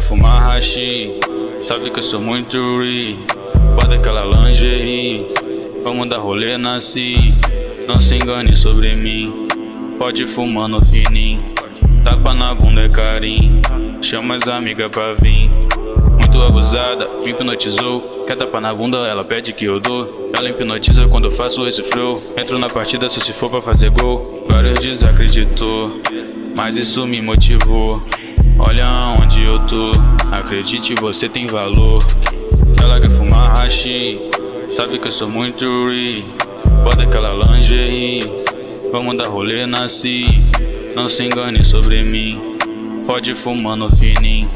Quer fumar hashi, sabe que eu sou muito ri. Bota aquela lingerie, vamos dar rolê nasci. Não se engane sobre mim, pode fumar no fininho. Tapa na bunda é carinho, chama as amigas pra vir. Muito abusada, me hipnotizou. Quer tapar na bunda, ela pede que eu dou. Ela hipnotiza quando eu faço esse flow. Entro na partida só se for pra fazer gol. Vários desacreditou, mas isso me motivou. Olha onde eu tô, acredite, você tem valor. Ela quer fumar hashi, sabe que eu sou muito ri. Bota aquela lingerie, vamos dar rolê nasci. Não se engane sobre mim, pode fumar no fininho.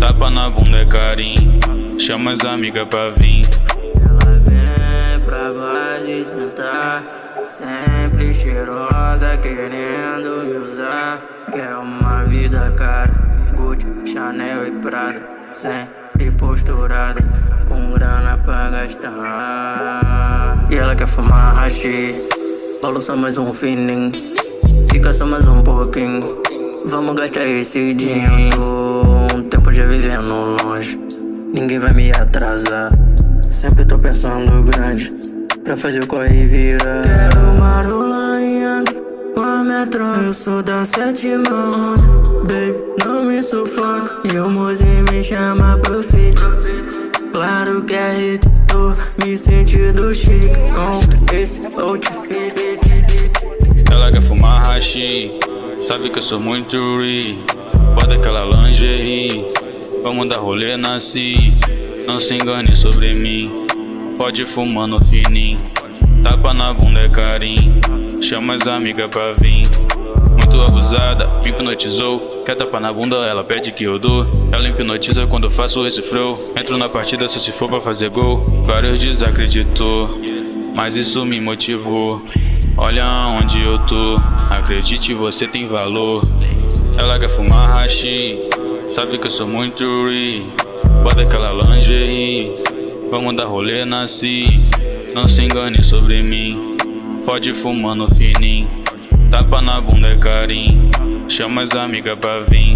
Tapa na bunda é carinho, chama as amigas pra vir. Ela vem pra base sentar, sempre cheirosa, querendo me usar. Quer uma vida cara. Chanel e Prada Sempre posturada Com grana pra gastar. E ela quer fumar hashi só mais um fininho Fica só mais um pouquinho. Vamos gastar esse dinheiro Um tempo já vivendo longe. Ninguém vai me atrasar Sempre tô pensando grande Pra fazer o corre virar. Quero uma rola Com a metro Eu sou da sétima Baby não me sufoca E o mozinho me chama pro fit Claro que é hit Tô me sentindo chique Com esse outfit. Ela quer fumar hashi Sabe que eu sou muito ri Bota aquela lingerie Vamos dar rolê nasci Não se engane sobre mim Pode fumar no fininho. Tapa na bunda é carinho Chama as amigas pra vir Muito abusada, me hipnotizou Quer tapar na bunda, ela pede que eu dou. Ela hipnotiza quando eu faço esse flow. Entro na partida só se for pra fazer gol. Vários desacreditou Mas isso me motivou. Olha onde eu tô Acredite, você tem valor. Ela quer fumar hashi Sabe que eu sou muito ri Bota aquela lingerie Vamos dar rolê nasci Não se engane sobre mim Pode fumar no fininho Tapa na bunda é carinho. Chama as amigas pra vir